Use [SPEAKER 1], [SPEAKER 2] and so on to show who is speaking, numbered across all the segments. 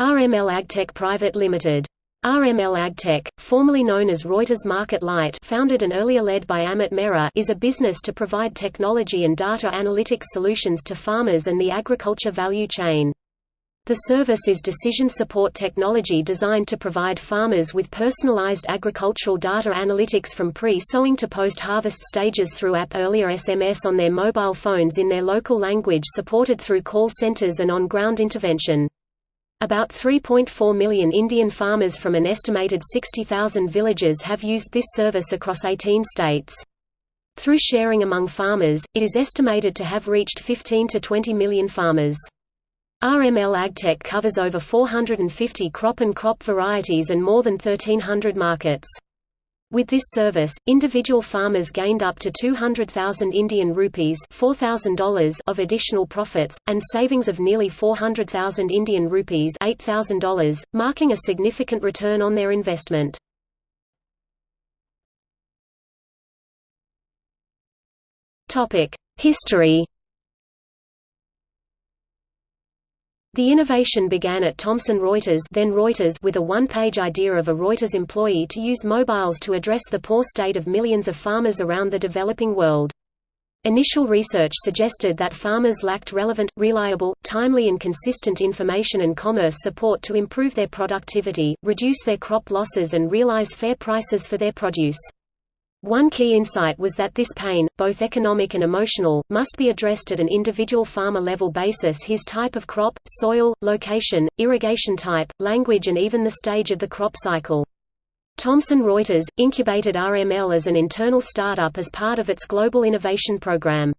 [SPEAKER 1] RML AgTech Private Limited. RML AgTech, formerly known as Reuters Market Light founded and earlier led by Amit Mehra is a business to provide technology and data analytics solutions to farmers and the agriculture value chain. The service is decision support technology designed to provide farmers with personalized agricultural data analytics from pre-sowing to post-harvest stages through app earlier SMS on their mobile phones in their local language supported through call centers and on-ground intervention. About 3.4 million Indian farmers from an estimated 60,000 villages have used this service across 18 states. Through sharing among farmers, it is estimated to have reached 15 to 20 million farmers. RML AgTech covers over 450 crop and crop varieties and more than 1,300 markets. With this service, individual farmers gained up to 200,000 Indian rupees $4,000 of additional profits, and savings of nearly 400,000 Indian rupees $8,000, marking a significant return on their investment. History The innovation began at Thomson Reuters, then Reuters with a one-page idea of a Reuters employee to use mobiles to address the poor state of millions of farmers around the developing world. Initial research suggested that farmers lacked relevant, reliable, timely and consistent information and commerce support to improve their productivity, reduce their crop losses and realize fair prices for their produce. One key insight was that this pain, both economic and emotional, must be addressed at an individual farmer level basis his type of crop, soil, location, irrigation type, language and even the stage of the crop cycle. Thomson Reuters, incubated RML as an internal startup as part of its global innovation program.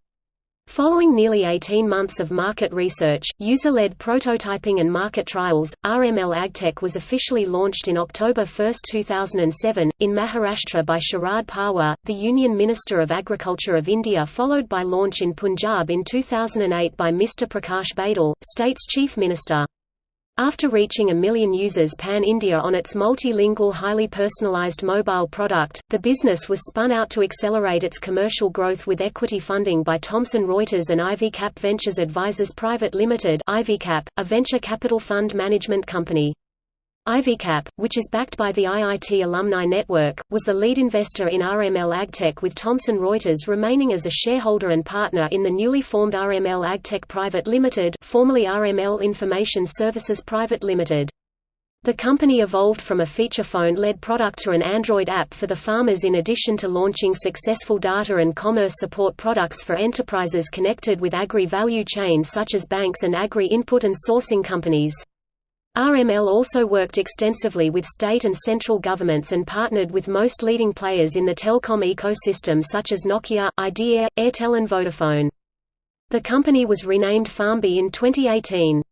[SPEAKER 1] Following nearly 18 months of market research, user-led prototyping and market trials, RML AgTech was officially launched in October 1, 2007, in Maharashtra by Sharad Pawar, the Union Minister of Agriculture of India followed by launch in Punjab in 2008 by Mr. Prakash Badal, state's chief minister. After reaching a million users pan-India on its multilingual highly personalized mobile product, the business was spun out to accelerate its commercial growth with equity funding by Thomson Reuters and IvyCap Ventures Advisors Private Limited IvyCap, a venture capital fund management company. IvyCap, which is backed by the IIT Alumni Network, was the lead investor in RML AgTech with Thomson Reuters remaining as a shareholder and partner in the newly formed RML AgTech Private Limited formerly RML Information Services Private Limited. The company evolved from a feature phone-led product to an Android app for the farmers in addition to launching successful data and commerce support products for enterprises connected with agri-value chains such as banks and agri-input and sourcing companies. RML also worked extensively with state and central governments and partnered with most leading players in the telecom ecosystem such as Nokia, Idea, Airtel and Vodafone. The company was renamed FarmBee in 2018.